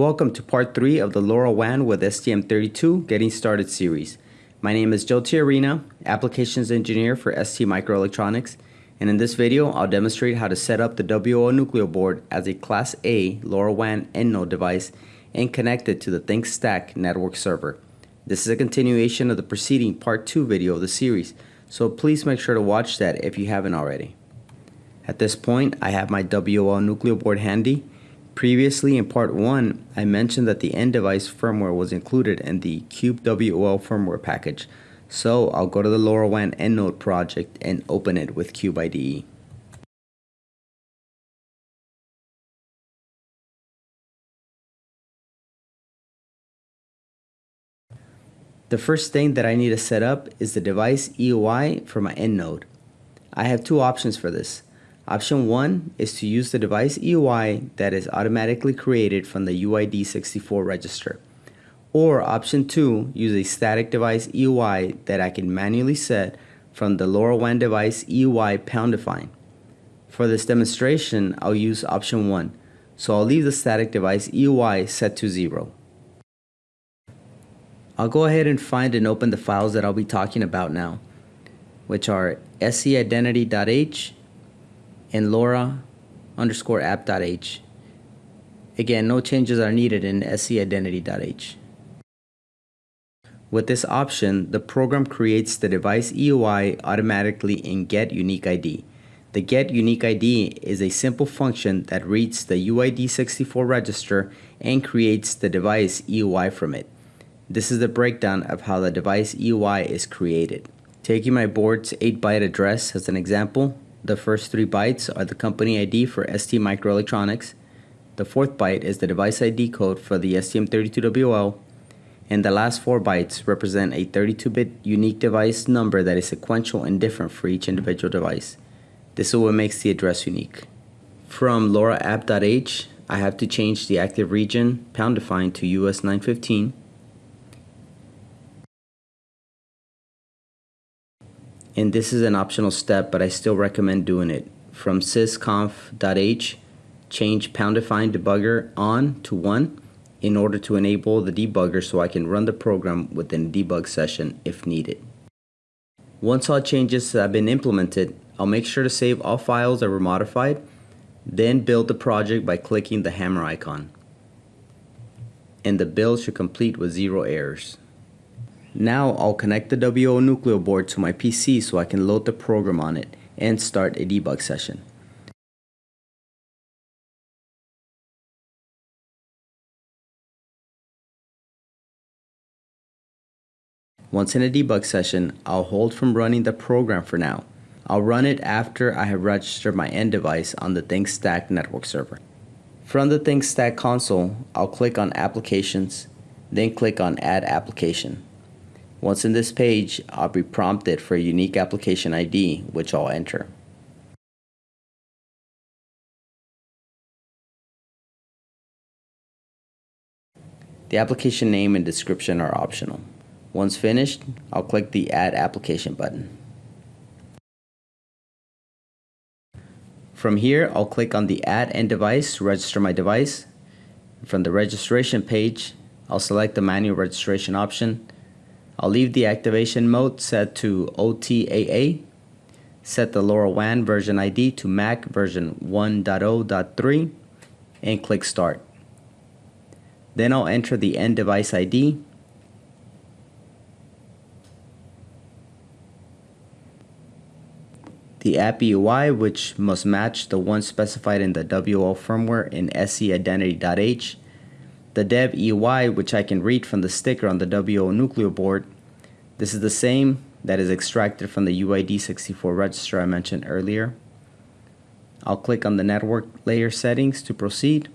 Welcome to part 3 of the LoRaWAN with STM32 Getting Started series. My name is Joe Tiarina, Applications Engineer for ST Microelectronics, and in this video I'll demonstrate how to set up the WL Nucleo board as a Class A LoRaWAN EndNode device and connect it to the Things Stack network server. This is a continuation of the preceding part 2 video of the series, so please make sure to watch that if you haven't already. At this point, I have my WL Nucleo board handy. Previously in part 1, I mentioned that the end device firmware was included in the CubeWL firmware package, so I'll go to the LoRaWAN EndNode project and open it with Cube IDE. The first thing that I need to set up is the device EUI for my EndNode. I have two options for this. Option 1 is to use the device EUI that is automatically created from the UID64 register. Or option 2, use a static device EUI that I can manually set from the LoRaWAN device EUI pound define. For this demonstration, I'll use option 1, so I'll leave the static device EUI set to 0. I'll go ahead and find and open the files that I'll be talking about now, which are se-identity.h and LoRa underscore app.h. Again, no changes are needed in se-identity.h. With this option, the program creates the device EUI automatically in Get Unique ID. The Get Unique ID is a simple function that reads the UID64 register and creates the device EUI from it. This is the breakdown of how the device EUI is created. Taking my board's 8-byte address as an example, the first three bytes are the company ID for ST Microelectronics, the fourth byte is the device ID code for the STM32WL, and the last four bytes represent a 32-bit unique device number that is sequential and different for each individual device. This is what makes the address unique. From LoRaApp.h, I have to change the active region pound define to US915 and this is an optional step, but I still recommend doing it. From sysconf.h, change pound define debugger on to 1 in order to enable the debugger so I can run the program within a debug session if needed. Once all changes have been implemented, I'll make sure to save all files that were modified, then build the project by clicking the hammer icon. And the build should complete with zero errors. Now I'll connect the WL Nucleo board to my PC so I can load the program on it and start a debug session. Once in a debug session, I'll hold from running the program for now. I'll run it after I have registered my end device on the Things Stack network server. From the Things Stack console, I'll click on Applications, then click on Add Application. Once in this page, I'll be prompted for a unique application ID, which I'll enter. The application name and description are optional. Once finished, I'll click the Add Application button. From here, I'll click on the Add End Device to register my device. From the registration page, I'll select the manual registration option I'll leave the activation mode set to OTAA, set the LoRaWAN version ID to MAC version 1.0.3, and click Start. Then I'll enter the end device ID, the app EUI, which must match the one specified in the WL firmware in se-identity.h, the dev EUI, which I can read from the sticker on the WL Nucleo board. This is the same that is extracted from the UID64 register I mentioned earlier. I'll click on the network layer settings to proceed.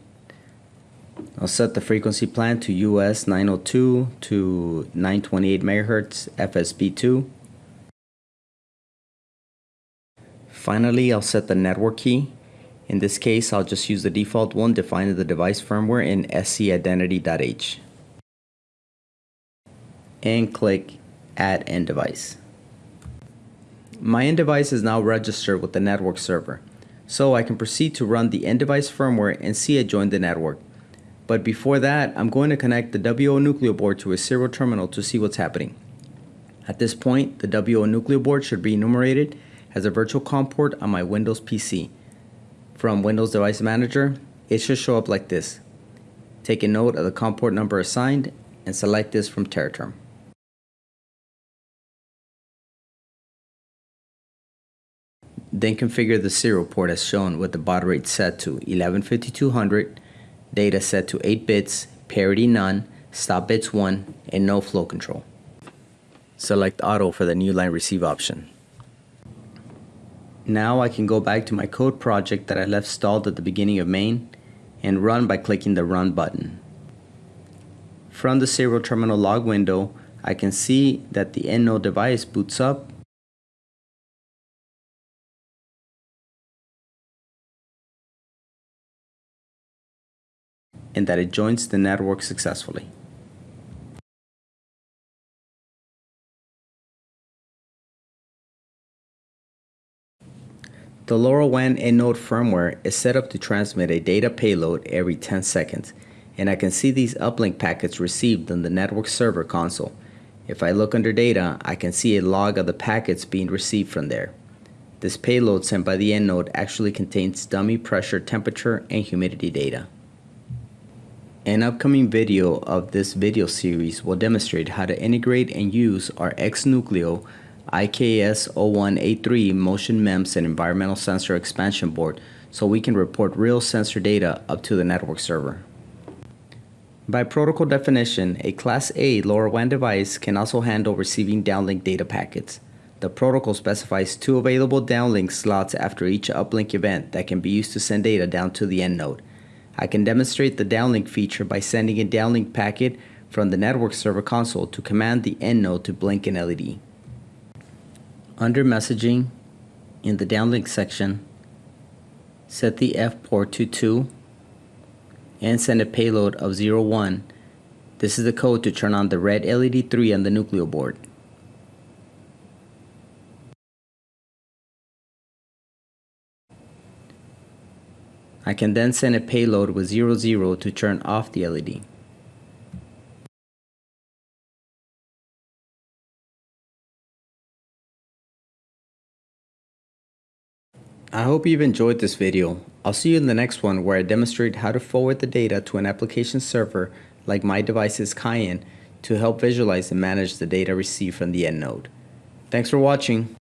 I'll set the frequency plan to US 902 to 928 MHz FSB2. Finally, I'll set the network key in this case, I'll just use the default one defined in the device firmware in se-identity.h. And click Add End Device. My end device is now registered with the network server, so I can proceed to run the end device firmware and see it join the network. But before that, I'm going to connect the WL Nucleo board to a serial terminal to see what's happening. At this point, the WL Nucleo board should be enumerated as a virtual COM port on my Windows PC. From Windows Device Manager, it should show up like this. Take a note of the COM port number assigned and select this from Tera Term. Then configure the serial port as shown with the baud rate set to 115200, data set to 8 bits, parity none, stop bits 1, and no flow control. Select auto for the new line receive option. Now I can go back to my code project that I left stalled at the beginning of main and run by clicking the run button. From the serial terminal log window, I can see that the EndNode device boots up and that it joins the network successfully. The LoRaWAN EndNode firmware is set up to transmit a data payload every 10 seconds, and I can see these uplink packets received on the network server console. If I look under data, I can see a log of the packets being received from there. This payload sent by the EndNode actually contains dummy pressure, temperature, and humidity data. An upcoming video of this video series will demonstrate how to integrate and use our X-Nucleo IKS01A3 Motion MEMS and Environmental Sensor Expansion Board so we can report real sensor data up to the network server. By protocol definition, a Class A LoRaWAN device can also handle receiving downlink data packets. The protocol specifies two available downlink slots after each uplink event that can be used to send data down to the end node. I can demonstrate the downlink feature by sending a downlink packet from the network server console to command the end node to blink an LED. Under messaging, in the downlink section, set the F port to 2 and send a payload of 01. This is the code to turn on the red LED 3 on the Nucleo board. I can then send a payload with 00 to turn off the LED. I hope you've enjoyed this video. I'll see you in the next one where I demonstrate how to forward the data to an application server like myDevices Cayenne to help visualize and manage the data received from the EndNode. Thanks for watching.